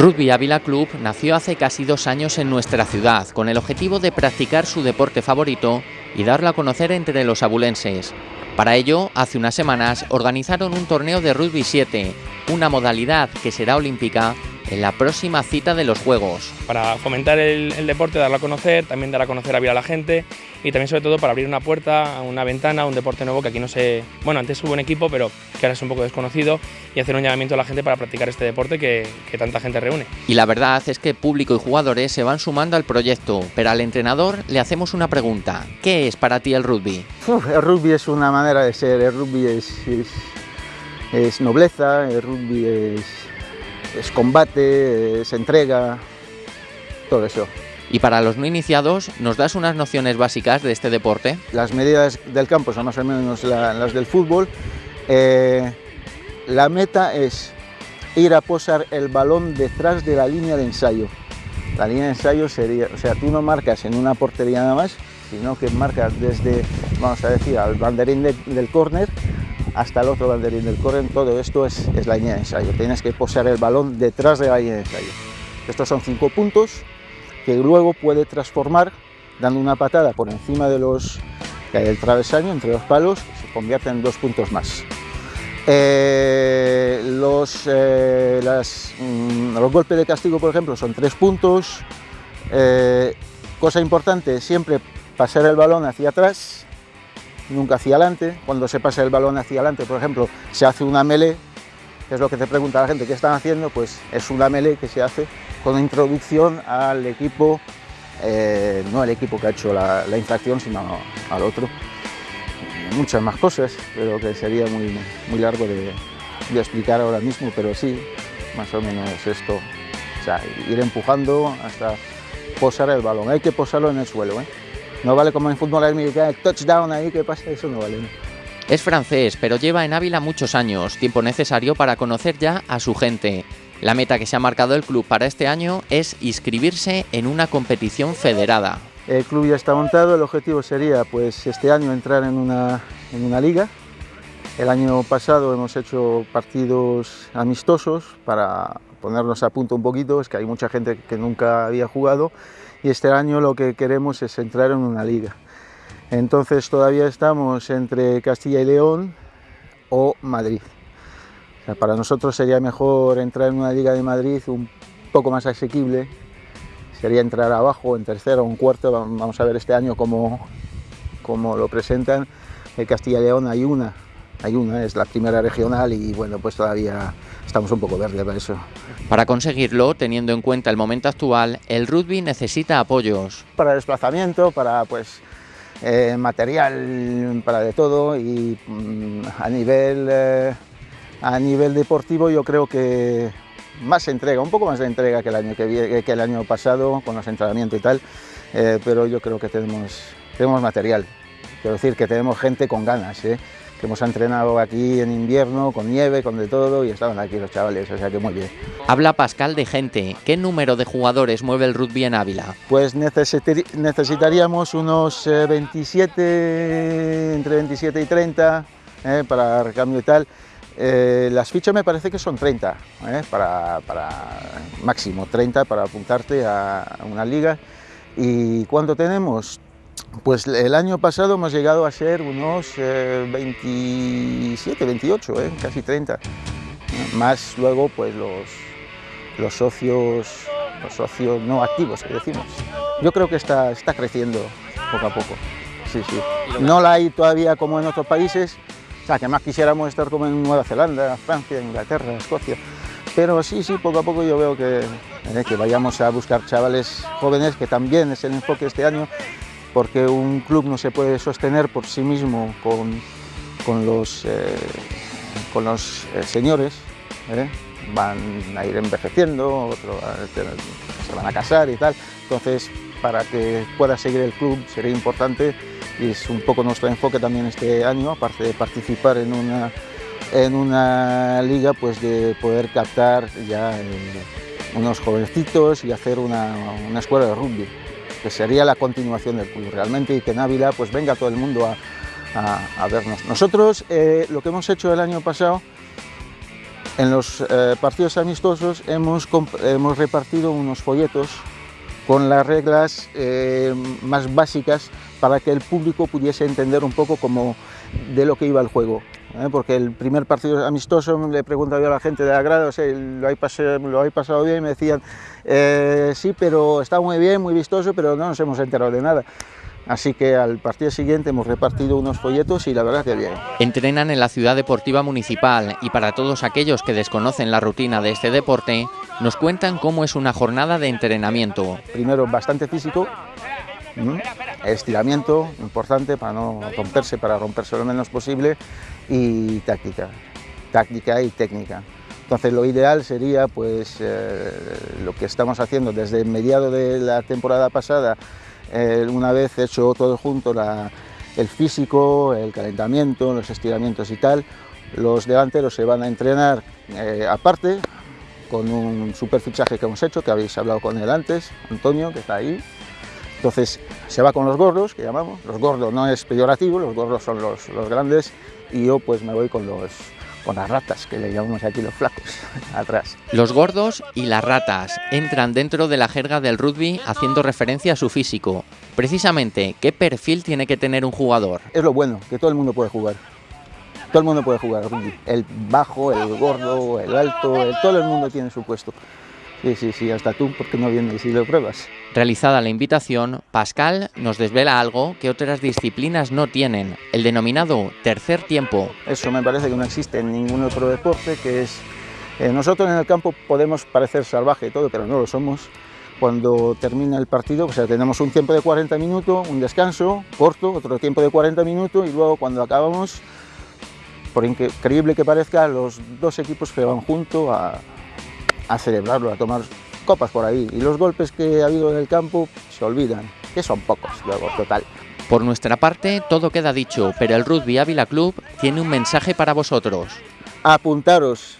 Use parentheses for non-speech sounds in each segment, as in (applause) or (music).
Rugby Ávila Club nació hace casi dos años en nuestra ciudad con el objetivo de practicar su deporte favorito y darlo a conocer entre los abulenses. Para ello, hace unas semanas organizaron un torneo de rugby 7, una modalidad que será olímpica en la próxima cita de los Juegos. Para fomentar el, deporte, darlo a conocer, también dar a conocer a vida a la gente y también sobre todo para abrir una puerta, una ventana, un deporte nuevo que aquí no se... Bueno, antes hubo un equipo, pero que ahora es un poco desconocido y hacer un llamamiento a la gente para practicar este deporte que, que tanta gente reúne. Y la verdad es que público y jugadores se van sumando al proyecto, pero al entrenador le hacemos una pregunta. ¿Qué es para ti el rugby? el rugby es una manera de ser, el rugby es, es nobleza, el rugby es es combate, es entrega, todo eso. Y para los no iniciados, ¿nos das unas nociones básicas de este deporte? Las medidas del campo son más o menos las del fútbol. Eh, la meta es ir a posar el balón detrás de la línea de ensayo. La línea de ensayo sería, o sea, tú no marcas en una portería nada más, sino que marcas desde, vamos a decir, al banderín del córner hasta el otro banderín del corren, todo esto es, la línea de ensayo. Tienes que posar el balón detrás de la línea de ensayo. Estos son cinco puntos que luego puede transformar dando una patada por encima de los del travesaño, entre los palos, se convierte en dos puntos más. Eh, los, eh, mm, los golpes de castigo, por ejemplo, son tres puntos. Eh, cosa importante, siempre pasar el balón hacia atrás, nunca hacia adelante. Cuando se pasa el balón hacia adelante, por ejemplo, se hace una melee, que es lo que te pregunta la gente, ¿qué están haciendo? Pues es una melee que se hace con introducción al equipo, eh, no al equipo que ha hecho la, infracción, sino al otro. Muchas más cosas, pero que sería muy, muy largo de, explicar ahora mismo, pero sí, más o menos esto. O sea, ir empujando hasta posar el balón. Hay que posarlo en el suelo. ¿eh? No vale como en fútbol americano, touchdown ahí, ¿qué pasa? Eso no vale. Es francés, pero lleva en Ávila muchos años, tiempo necesario para conocer ya a su gente. La meta que se ha marcado el club para este año es inscribirse en una competición federada. El club ya está montado, el objetivo sería pues este año entrar en una, en una liga. El año pasado hemos hecho partidos amistosos para ponernos a punto un poquito, es que hay mucha gente que nunca había jugado y este año lo que queremos es entrar en una liga. Entonces todavía estamos entre Castilla y León o Madrid. para nosotros sería mejor entrar en una liga de Madrid un poco más asequible, sería entrar abajo en tercero o en cuarto, vamos a ver este año cómo, cómo lo presentan. En Castilla y León hay una, hay una, es la primera regional y bueno, pues todavía estamos un poco verdes para eso. Para conseguirlo, teniendo en cuenta el momento actual, el rugby necesita apoyos. Para desplazamiento, para pues eh, material, para de todo y mm, a nivel eh, a nivel deportivo yo creo que más entrega, un poco más de entrega que el año, que, que el año pasado con los entrenamientos y tal, eh, pero yo creo que tenemos, tenemos material, quiero decir que tenemos gente con ganas que hemos entrenado aquí en invierno, con nieve, con de todo, y estaban aquí los chavales, o sea que muy bien. Habla Pascal de gente. ¿Qué número de jugadores mueve el rugby en Ávila? Pues necesitaríamos unos 27, eh, entre 27 y 30, eh, para recambio y tal. Eh, las fichas me parece que son 30, para, para, máximo 30 para apuntarte a una liga. ¿Y cuánto tenemos? Pues el año pasado hemos llegado a ser unos 27, eh, 28, eh, casi 30. Más luego pues los, los, socios, los socios no activos que decimos. Yo creo que está, está creciendo poco a poco. Sí, sí. No la hay todavía como en otros países, o sea, que más quisiéramos estar como en Nueva Zelanda, Francia, Inglaterra, Escocia. Pero sí, sí, poco a poco yo veo que, eh, que vayamos a buscar chavales jóvenes, que también es el enfoque este año, porque un club no se puede sostener por sí mismo con, con los, eh, con los eh, señores, ¿eh? van a ir envejeciendo, otros se van a casar y tal, entonces para que pueda seguir el club sería importante y es un poco nuestro enfoque también este año, aparte de participar en una, en una liga, pues de poder captar ya unos jovencitos y hacer una, una escuela de rugby que sería la continuación del club realmente y que en Ávila pues venga todo el mundo a, vernos. Nosotros eh, lo que hemos hecho el año pasado En los eh, partidos amistosos hemos, hemos repartido unos folletos con las reglas eh, más básicas para que el público pudiese entender un poco como de lo que iba el juego. ¿Eh? Porque el primer partido amistoso le preguntaba a la gente de la grada, ¿lo, habéis pasado, ¿lo pasado bien? Y me decían, eh, sí, pero está muy bien, muy vistoso, pero no nos hemos enterado de nada. Así que al partido siguiente hemos repartido unos folletos y la verdad que bien. Entrenan en la ciudad deportiva municipal y para todos aquellos que desconocen la rutina de este deporte, nos cuentan cómo es una jornada de entrenamiento. Primero bastante físico, estiramiento importante para no romperse, para romperse lo menos posible y táctica, táctica y técnica. Entonces lo ideal sería pues eh, lo que estamos haciendo desde mediado de la temporada pasada eh, una vez hecho todo junto, el físico, el calentamiento, los estiramientos y tal, los delanteros se van a entrenar eh, aparte, con un super fichaje que hemos hecho, que habéis hablado con él antes, Antonio, que está ahí. Entonces se va con los gordos, que llamamos, los gordos no es peyorativo, los gordos son los, los grandes, y yo pues me voy con los, con las ratas, que le llamamos aquí los flacos, (laughs) atrás. Los gordos y las ratas entran dentro de la jerga del rugby haciendo referencia a su físico. Precisamente, ¿qué perfil tiene que tener un jugador? Es lo bueno, que todo el mundo puede jugar. Todo el mundo puede jugar rugby. El bajo, el gordo, el alto, todo el mundo tiene su puesto. Sí, sí, sí, hasta tú, porque no vienes y lo pruebas. Realizada la invitación, Pascal nos desvela algo que otras disciplinas no tienen, el denominado tercer tiempo. Eso me parece que no existe en ningún otro deporte, que es... Eh, nosotros en el campo podemos parecer salvaje y todo, pero no lo somos. Cuando termina el partido, o sea, tenemos un tiempo de 40 minutos, un descanso corto, otro tiempo de 40 minutos y luego cuando acabamos, por increíble que parezca, los dos equipos se van juntos a, a celebrarlo, a tomar copas por ahí. Y los golpes que ha habido en el campo se olvidan, que son pocos luego, total. Por nuestra parte, todo queda dicho, pero el Rugby Ávila Club tiene un mensaje para vosotros. Apuntaros,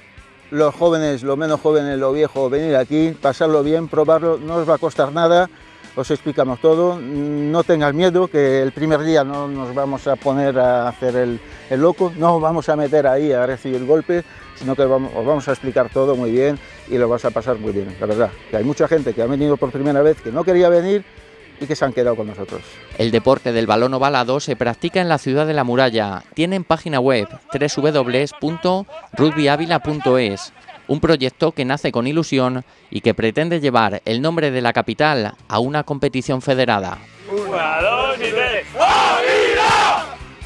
los jóvenes, los menos jóvenes, lo viejo, venir aquí, pasarlo bien, probarlo, no os va a costar nada, os explicamos todo, no tengas miedo, que el primer día no nos vamos a poner a hacer el, el loco, no vamos a meter ahí a recibir golpes, sino que os vamos a explicar todo muy bien y lo vas a pasar muy bien, la verdad. Que hay mucha gente que ha venido por primera vez que no quería venir y que se han quedado con nosotros. El deporte del balón ovalado se practica en la ciudad de La Muralla. Tienen página web www.rugbyavila.es, un proyecto que nace con ilusión y que pretende llevar el nombre de la capital a una competición federada. Dos y tres.